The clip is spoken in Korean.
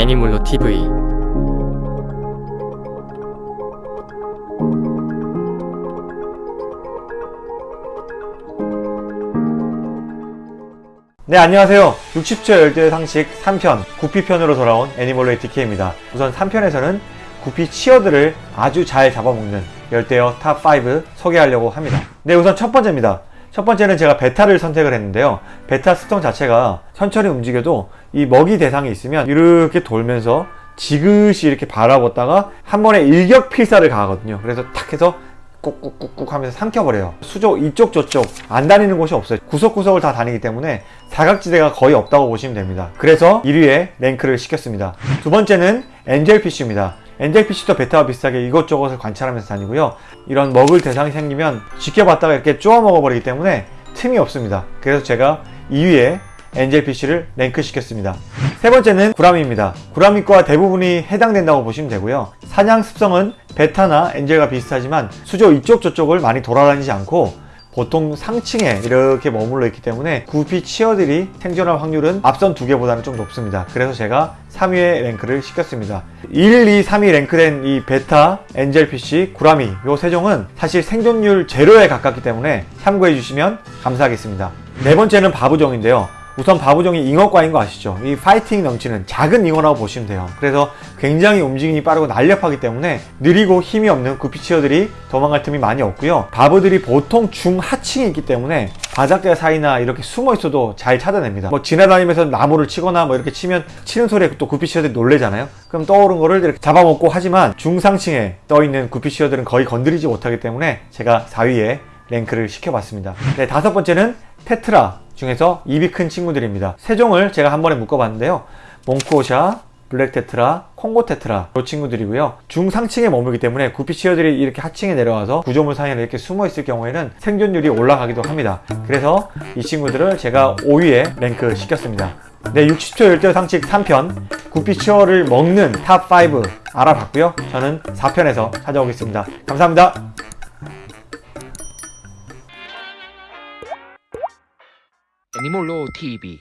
애니멀로 TV 네 안녕하세요. 60초 열대 상식 3편 구피편으로 돌아온 애니멀로의 DK입니다. 우선 3편에서는 구피 치어들을 아주 잘 잡아먹는 열대어 top5 소개하려고 합니다. 네 우선 첫 번째입니다 첫 번째는 제가 베타를 선택을 했는데요. 베타 습성 자체가 천천히 움직여도 이 먹이 대상이 있으면 이렇게 돌면서 지그시 이렇게 바라봤다가 한 번에 일격 필사를 가하거든요. 그래서 탁 해서 꾹꾹꾹꾹 하면서 삼켜버려요. 수조 이쪽 저쪽 안 다니는 곳이 없어요. 구석구석을 다 다니기 때문에 사각지대가 거의 없다고 보시면 됩니다. 그래서 1위에 랭크를 시켰습니다. 두 번째는 엔젤피쉬입니다. 엔젤피쉬도 베타와 비슷하게 이것저것을 관찰하면서 다니고요. 이런 먹을 대상이 생기면 지켜봤다가 이렇게 쪼아 먹어버리기 때문에 틈이 없습니다. 그래서 제가 2위에 엔젤피쉬를 랭크 시켰습니다. 세 번째는 구라미입니다. 구라미과 대부분이 해당된다고 보시면 되고요. 사냥 습성은 베타나 엔젤과 비슷하지만 수조 이쪽 저쪽을 많이 돌아다니지 않고 보통 상층에 이렇게 머물러 있기 때문에 구피 치어들이 생존할 확률은 앞선 두 개보다는 좀 높습니다. 그래서 제가 3위에 랭크를 시켰습니다. 1, 2, 3위 랭크된 이 베타, 엔젤피쉬, 구라미 요 세 종은 사실 생존율 제로에 가깝기 때문에 참고해 주시면 감사하겠습니다. 네 번째는 바부종인데요 우선 바보종이 잉어과인 거 아시죠? 이 파이팅 넘치는 작은 잉어라고 보시면 돼요. 그래서 굉장히 움직임이 빠르고 날렵하기 때문에 느리고 힘이 없는 구피치어들이 도망갈 틈이 많이 없고요. 바보들이 보통 중하층에 있기 때문에 바닥대 사이나 이렇게 숨어 있어도 잘 찾아냅니다. 뭐 지나다니면서 나무를 치거나 뭐 이렇게 치면 치는 소리에 또 구피치어들이 놀래잖아요. 그럼 떠오른 거를 이렇게 잡아먹고 하지만 중상층에 떠 있는 구피치어들은 거의 건드리지 못하기 때문에 제가 4위에 랭크를 시켜봤습니다. 네, 다섯 번째는 테트라 중에서 입이 큰 친구들입니다. 세 종을 제가 한 번에 묶어봤는데요. 몽크호샤, 블랙 테트라, 콩고 테트라 이 친구들이고요. 중상층에 머물기 때문에 구피 치어들이 이렇게 하층에 내려와서 구조물 사이에 이렇게 숨어 있을 경우에는 생존율이 올라가기도 합니다. 그래서 이 친구들을 제가 5위에 랭크 시켰습니다. 네, 60초 열대 상식 3편 구피 치어를 먹는 top5 알아봤고요. 저는 4편에서 찾아오겠습니다. 감사합니다. 애니몰로 TV